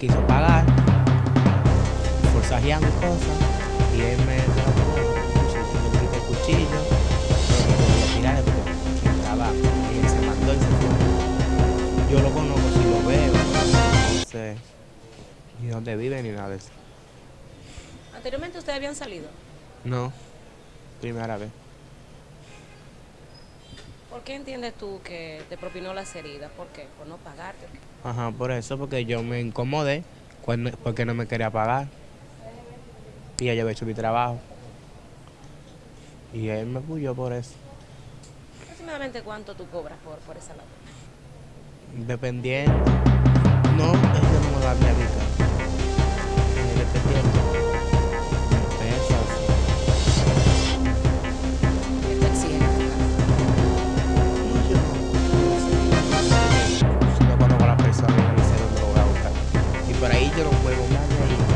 quiso pagar, forzajeando cosas, y él me quité el cuchillo, pero no podía tirarle porque estaba, y él se mandó y se fue. Yo lo conozco si lo veo, no sé ni dónde vive ni nada de eso. ¿Anteriormente ustedes habían salido? No, primera vez. ¿Por qué entiendes tú que te propinó las heridas? ¿Por qué? ¿Por no pagarte? Ajá, por eso, porque yo me incomodé cuando, porque no me quería pagar. Y ella había hecho mi trabajo. Y él me puyó por eso. ¿Aproximadamente cuánto tú cobras por, por esa labor? Dependiendo. No, huevo más ahí.